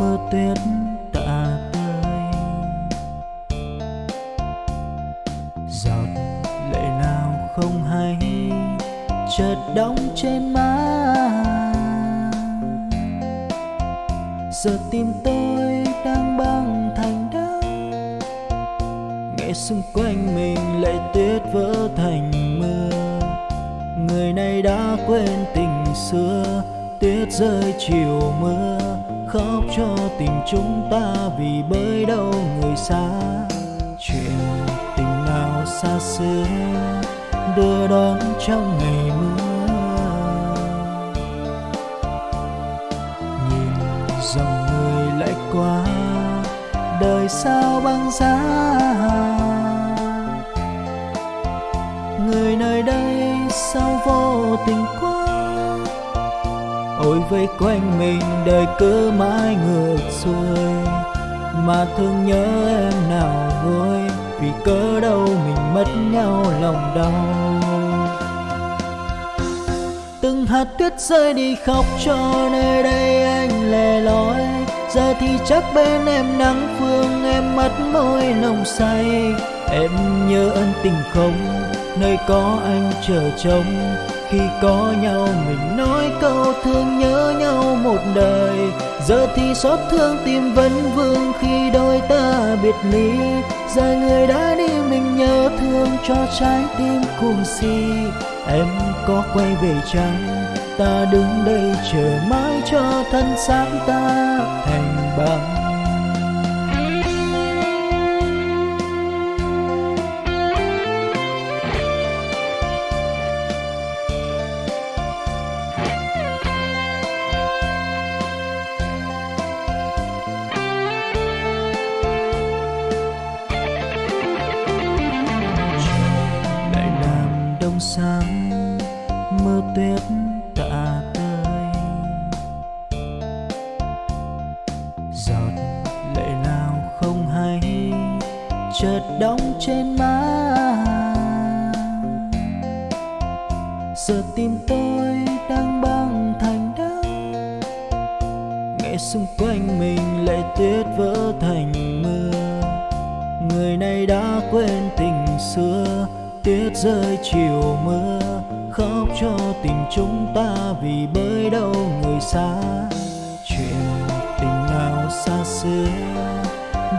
mưa tuyết tạ tơi. Giọt lệ nào không hay, chợt đóng trên má giờ tim tôi đang băng thành đá nghe xung quanh mình lệ tuyết vỡ thành mưa. Người này đã quên tình xưa tuyết rơi, chiều mưa khóc cho tình chúng ta vì bơi đâu người xa. Chuyện tình nào xa xưa đưa đón trong ngày mưa. Nhìn dòng người lại qua, đời sao băng giá. Người nơi đây sao vô tình quá ôi vây quanh mình đời cứ mãi ngược xuôi. Mà thương nhớ em nào vui, vì cớ đâu mình mất nhau lòng đau. Từng hạt tuyết rơi đi khóc cho nơi đây anh lẻ loi. Giờ thì chắc bên em nắng phương, em mất môi nồng say. Em nhớ ân tình không, nơi có anh chờ trông khi có nhau mình nói câu thương nhớ nhau một đời. Giờ thì xót thương tim vẫn vương khi đôi ta biệt ly. Giờ người đã đi mình nhớ thương cho trái tim cùng si. Em có quay về chăng? Ta đứng đây chờ mãi cho thân xác ta thành băng sáng, mưa tuyết tạ tơi. Giọt lệ nào không hay, chợt đóng trên má. Giờ tim tôi đang băng thành đá nghe xung quanh mình lệ tuyết vỡ thành mưa. Người này đã quên tình xưa tuyết rơi, chiều mưa khóc cho tình chúng ta vì bơi đâu người xa. Chuyện tình nào xa xưa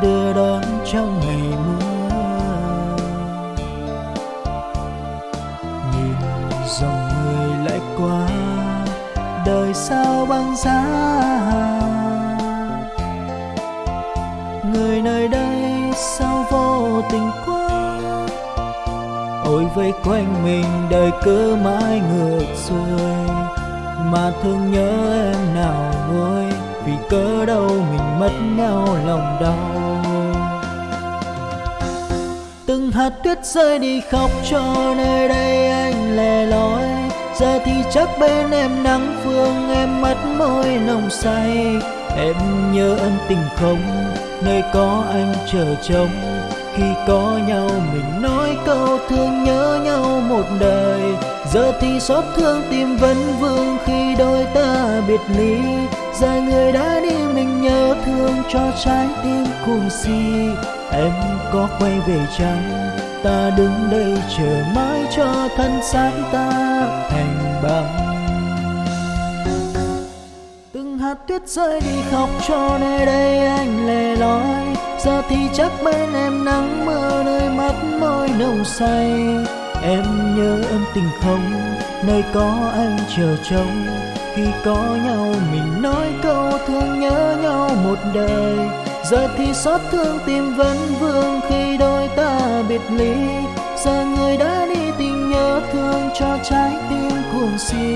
đưa đón trong ngày mưa. Nhìn dòng người lại qua, đời sao băng giá. Người nơi đây sao vô tình quá hội vây quanh mình, đời cứ mãi ngược xuôi. Mà thương nhớ em nào nguôi vì cớ đâu mình mất nhau lòng đau. Từng hạt tuyết rơi đi khóc cho nơi đây anh lẻ loi. Giờ thì chắc bên em nắng phương, em mắt môi nồng say. Em nhớ ân tình không, nơi có anh chờ trông khi có nhau mình nói câu thương nhớ nhau một đời. Giờ thì xót thương tim vẫn vương khi đôi ta biệt ly. Giờ người đã đi mình nhớ thương cho trái tim cùng si em có quay về chăng ta đứng đây chờ mãi cho thân xác ta thành băng tuyết rơi đi khóc cho nơi đây anh lẻ loi. Giờ thì chắc bên em nắng mưa nơi mắt môi nồng say. Em nhớ ân tình không, nơi có anh chờ trông. Khi có nhau mình nói câu thương nhớ nhau một đời. Giờ thì xót thương tim vẫn vương khi đôi ta biệt ly. Giờ người đã đi tình nhớ thương cho trái tim cuồng si.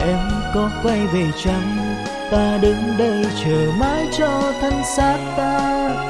Em có quay về chăng? Ta đứng đây chờ mãi cho thân xác ta.